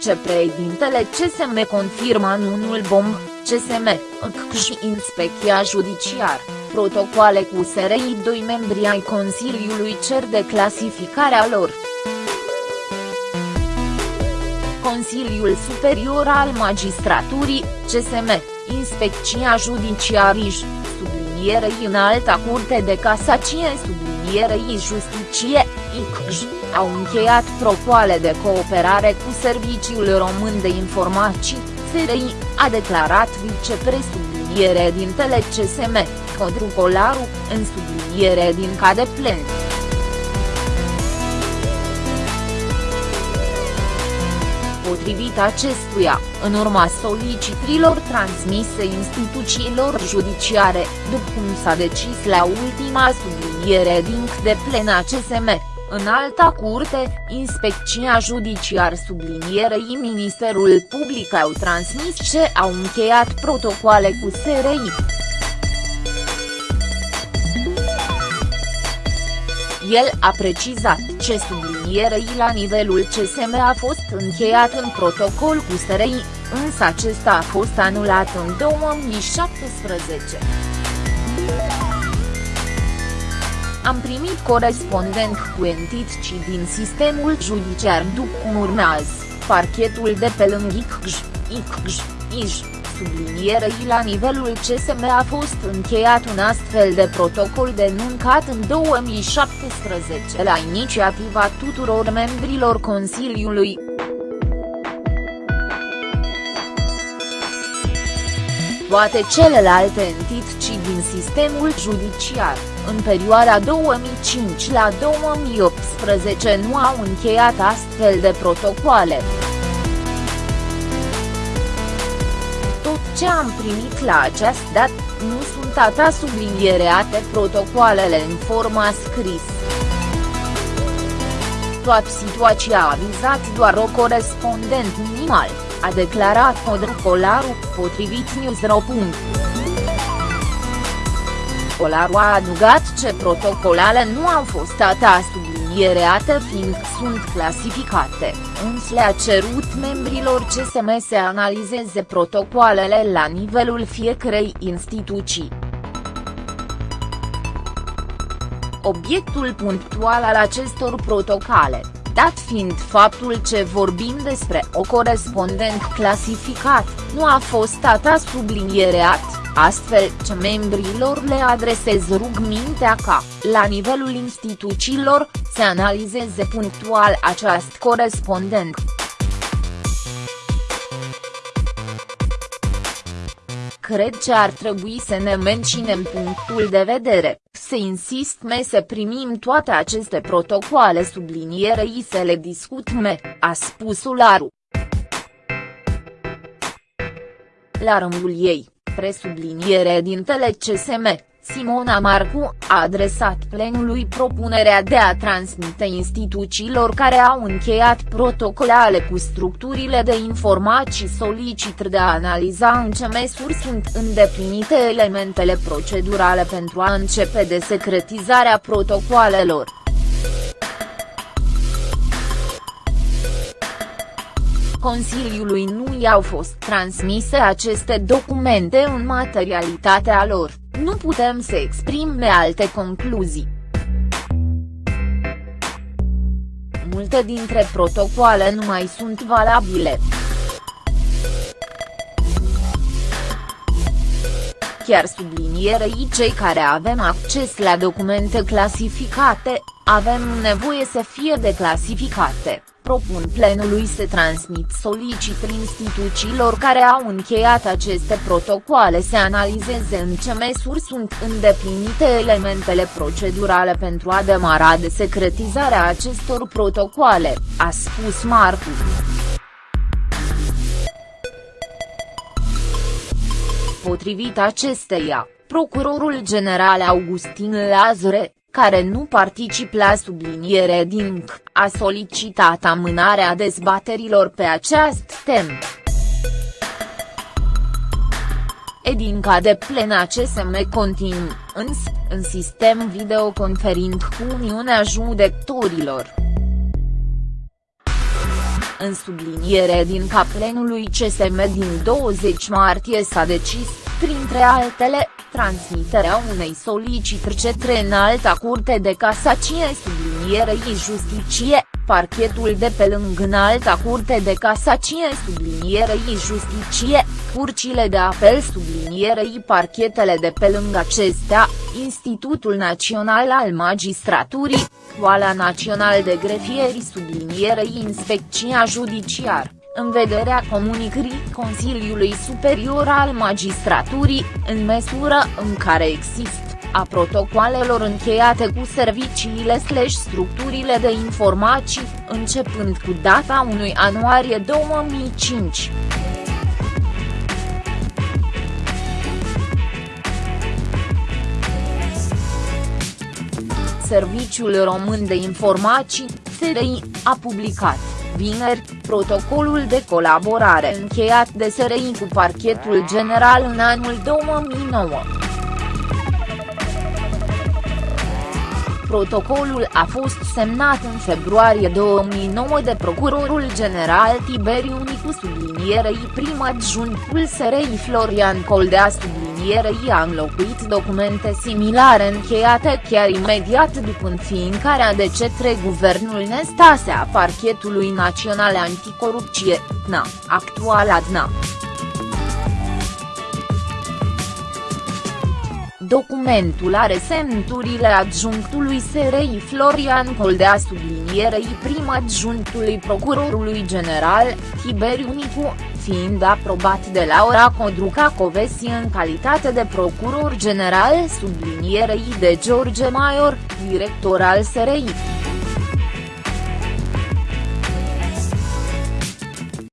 vicepreședintele CSM confirmă anunul bomb, CSM, și inspecția judiciar, protocoale cu SRI doi membri ai Consiliului cer de clasificarea lor. Consiliul Superior al Magistraturii, CSM, Inspecția Judiciarij, sublinierei în alta curte de casacie sublinierei justiție, ICJ, au încheiat propoale de cooperare cu Serviciul Român de Informații, SRI, a declarat vicepresubliniere din TLCSM, Codru Colaru, în subliniere din cade plen. Potrivit acestuia, în urma solicitrilor transmise instituțiilor judiciare, după cum s-a decis la ultima subliniere din de plena CSM, în alta curte, Inspecția Judiciar sublinierei Ministerul Public au transmis ce au încheiat protocoale cu SRI. El a precizat ce sublinierei la nivelul CSM a fost încheiat în protocol cu SRI, însă acesta a fost anulat în 2017. Am primit corespondent cu entitci din sistemul judiciar după cum urmează, parchetul de pe lângă ICJ, ICJ, IJ, sublinierei la nivelul CSM a fost încheiat un astfel de protocol denuncat în 2017 la inițiativa tuturor membrilor Consiliului. Toate celelalte entități din sistemul judiciar, în perioada 2005 la 2018 nu au încheiat astfel de protocoale. Tot ce am primit la această dată, nu sunt ata subliniereate protocoalele în forma scris. Toată situația a vizat doar o corespondent minimal, a declarat Codru Colaru, potrivit News.ro. Colaru a adugat ce protocolale nu au fost data subliniereate fiind sunt clasificate, însă le-a cerut membrilor CSM să analizeze protocoalele la nivelul fiecarei instituții. Obiectul punctual al acestor protocole, dat fiind faptul ce vorbim despre o corespondent clasificat, nu a fost data subliniereat astfel ce membrilor le adresez rugmintea ca, la nivelul instituțiilor, să analizeze punctual această corespondent. Cred că ar trebui să ne menținem punctul de vedere, să insistme să primim toate aceste protocoale sublinierei să le discutme, a spus Ularu. La rândul ei presubliniere din CSM, Simona Marcu, a adresat plenului propunerea de a transmite instituțiilor care au încheiat protocolale cu structurile de informații solicit de a analiza în ce măsuri sunt îndeplinite elementele procedurale pentru a începe de secretizarea protocoalelor. Consiliului nu i-au fost transmise aceste documente în materialitatea lor, nu putem să exprime alte concluzii. Multe dintre protocoale nu mai sunt valabile. Chiar sublinierei cei care avem acces la documente clasificate, avem nevoie să fie declasificate propun plenului să transmit solicit instituțiilor care au încheiat aceste protocoale să analizeze în ce măsuri sunt îndeplinite elementele procedurale pentru a demara de secretizarea acestor protocoale, a spus Marcu. Potrivit acesteia, procurorul general Augustin Lazare, care nu particip la subliniere din C, a solicitat amânarea dezbaterilor pe această temă. Edinca de plena CSM continuu, însă, în sistem videoconferind cu Uniunea Judecătorilor. În subliniere din caplenului CSM din 20 martie s-a decis, printre altele, transmiterea unei solicitări către înalta curte de casacie sublinierei justiție, parchetul de pe lângă înalta curte de casacie sublinierei justiție, curcile de apel sublinierei parchetele de pe lângă acestea, Institutul Național al Magistraturii, Școala Național de Grefieri sublinierei Inspecția Judiciar în vederea comunicării Consiliului Superior al Magistraturii, în măsură în care există, a protocoalelor încheiate cu serviciile slash structurile de informații, începând cu data 1 ianuarie 2005. Serviciul Român de Informații, SRI, a publicat vineri, protocolul de colaborare încheiat de SRI cu parchetul general în anul 2009. Protocolul a fost semnat în februarie 2009 de procurorul general Tiberiu Nicu sublinierei prim adjunctul SRI Florian Coldea sublinierei a înlocuit documente similare încheiate chiar imediat după înființarea de cetre guvernul Nestase a Parchetului Național Anticorupție, NA, actual ADNA. Documentul are semnăturile adjunctului SRI Florian Coldea sublinierei prim adjunctului procurorului general, Tiberiu Nicu, fiind aprobat de Laura Codruca Covesi în calitate de procuror general sublinierei de George Maior, director al SRI.